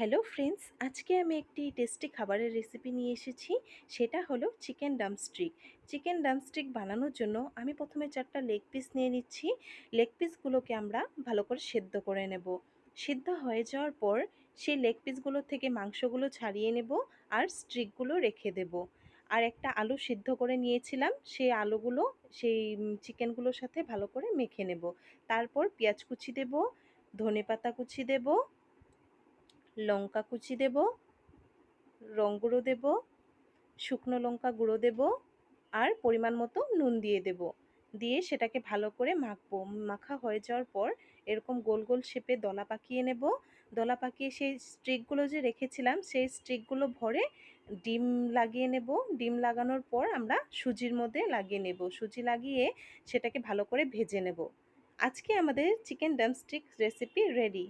Hello friends, আজকে আমি একটি টেস্টি খাবারের রেসিপি নিয়ে এসেছি। সেটা হলো চিকেন ডামস্ট্রিক চিকেন ডামস্ট্রিক বানানোর জন্য আমি প্রথমে চারটা লেগ পিস নিয়ে নিচ্ছি। লেগ পিসগুলোকে আমরা ভালো করে সেদ্ধ করে নেব। সিদ্ধ হয়ে যাওয়ার পর সেই লেগ পিসগুলো থেকে মাংসগুলো ছাড়িয়ে নেব আর স্ট্রিকগুলো রেখে দেব। আর একটা আলু সিদ্ধ করে নিয়েছিলাম। সেই আলুগুলো, সেই চিকেনগুলোর সাথে ভালো করে মেখে নেব। তারপর পেঁয়াজ কুচি দেব ধনে পাতা কুচি দেবো লঙ্কা কুচি দেব, রং গুঁড়ো দেব, শুকনো লঙ্কা গুঁড়ো দেব আর পরিমাণ মতো নুন দিয়ে দেব। দিয়ে সেটাকে ভালো করে মাখবো। মাখা হয়ে যাওয়ার পর এরকম গোল গোল শেপে দলা পাকিয়ে নেব। দলা পাকিয়ে সেই স্ট্রিকগুলো যে রেখেছিলাম, সেই স্ট্রিকগুলো ভরে ডিম লাগিয়ে নেব। ডিম লাগানোর পর আমরা সুজির মধ্যে লাগিয়ে নেব। সুজি লাগিয়ে সেটাকে ভালো করে ভেজে নেব। আজকে আমাদের চিকেন ডামস্টিক রেসিপি রেডি।